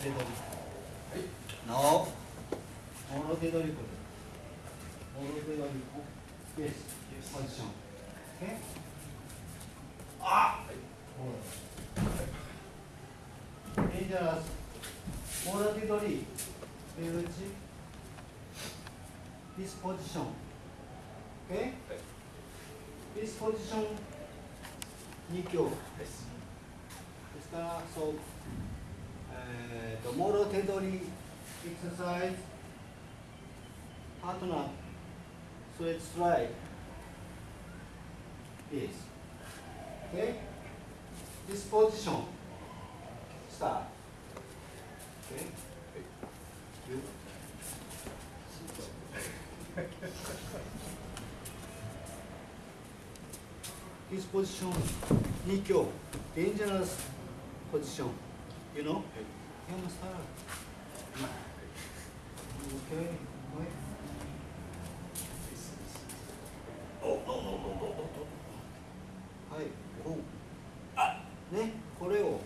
手取り。はい。なお。もろ手取りこれ。もろ手取りこ。ゲス。ゲスポジション。え？あ。はい。ほら。はい。もろ手取り。ベルチ。ディスポジション。え？はい。ディスポジション二強です。ですから、そう。えー、とモロル手取りエクササイズ。パートナースウェットストライプピース OK ディスポジションスタート。OK ディスポジション2強デンジャラスポジション You know? Yeah, Master. Okay, いはいこうねこれを。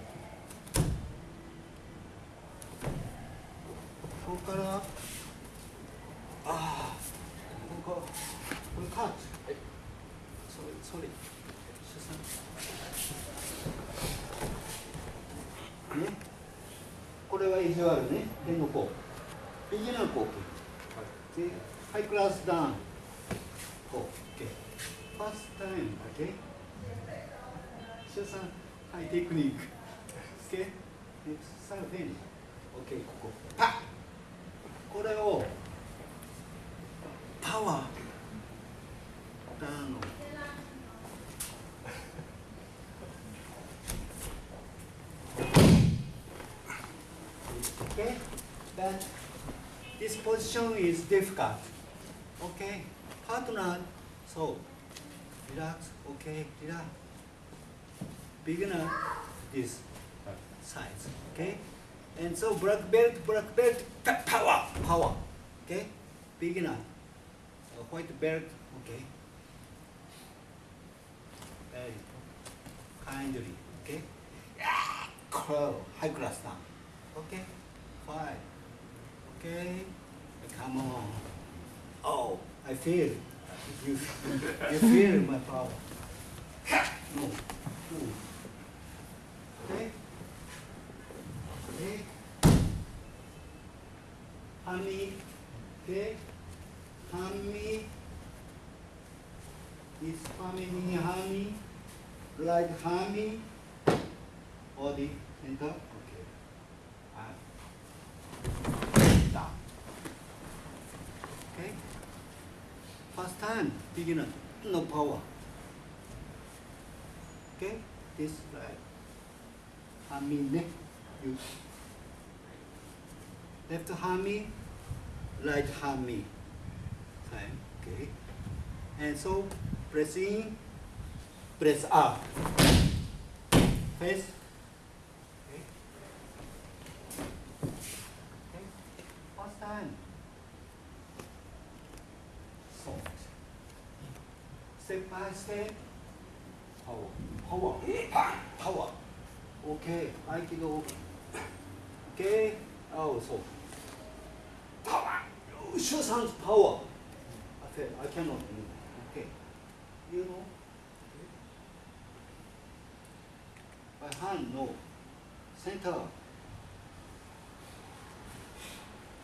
ここから。ああここ。かこれカーツはい。ソリソリ出産これは意地悪ね。天の子ビギナーコーでハイクラスダウン。こう OK ファーストタイム OK 主さんはいテクニック。OK 最後フェニッ OK ここ。パッ。これをパワー。ダウン Okay, then this position is difficult. Okay, partner, so relax. Okay, relax. Beginner, this size. Okay, and so black belt, black belt, power, power. Okay, beginner, white belt. Okay, very kindly. Okay, curl, high class down. Okay, fine. Okay, come on. Oh, I feel. You, you feel my power. No. Ooh. Okay. Okay. Honey. Okay. Honey? Like? Body center. Okay. Up. Okay. First time, beginner, no power. Okay, this right. Hammy neck, you. Left hammy, right hammy. Time, okay. And so, press in, press up. Face. First time. Soft. Step by step. Power. Power. Power. Okay. Aikido. Okay. Oh, so. Power. Oh, Show some power. I feel I cannot move. Okay. You know. By hand, no. Center.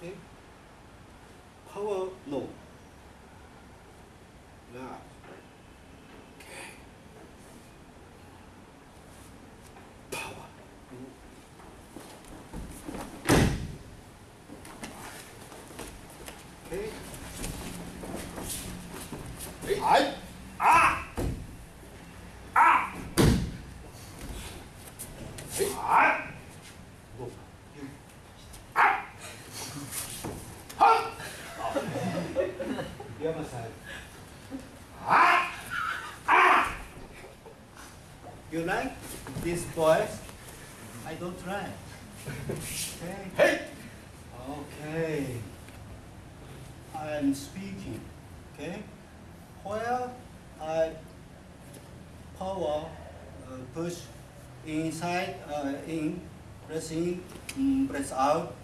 Okay. Power, no. Yeah. Okay. Power. Okay. I. Ah. The other side. Ah. Ah. You like this voice? I don't try. Okay. Hey. Okay. I'm speaking. Okay. Where I power uh, push inside uh, in press in, press out.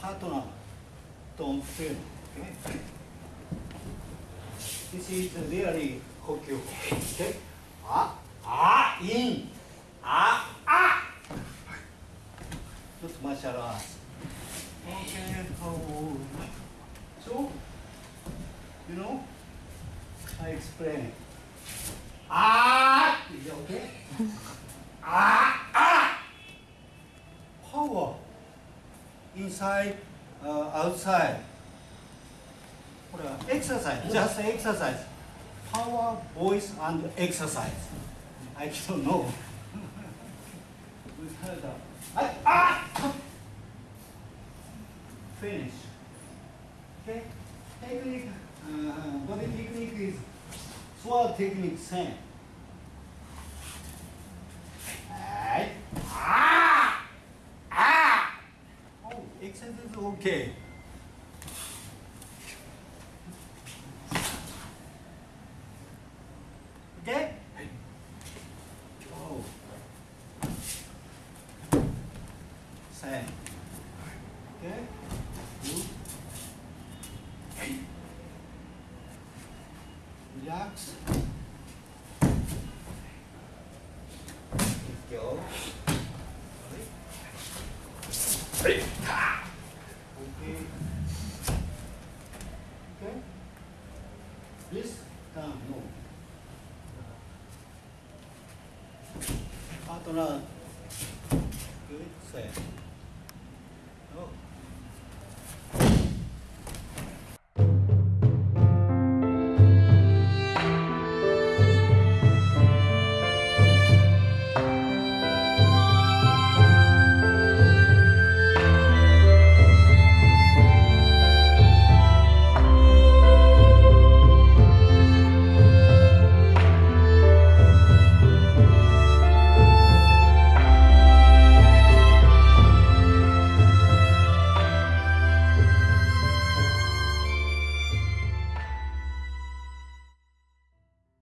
Partner, don't feel. Okay. This is really Hokkyo. Okay. Ah, ah, in, ah, ah. Not martial arts. Okay. Oh. So, you know, I explain. Ah, is it okay? ah, ah. Power inside, uh, outside. Exercise, just exercise. Power, voice, and exercise. I don't know. we heard that. Ah, ah! Finish. Okay? Technique, uh, body technique is sword technique same. Ah! Ah! Oh, exercise is. Okay? Same. Okay? Good. Relax. Let go. Okay. Okay. This down, no. Partner. Good, same.